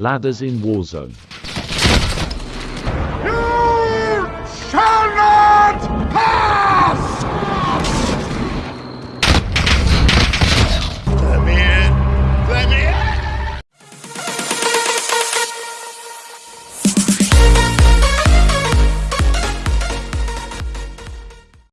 ladders in warzone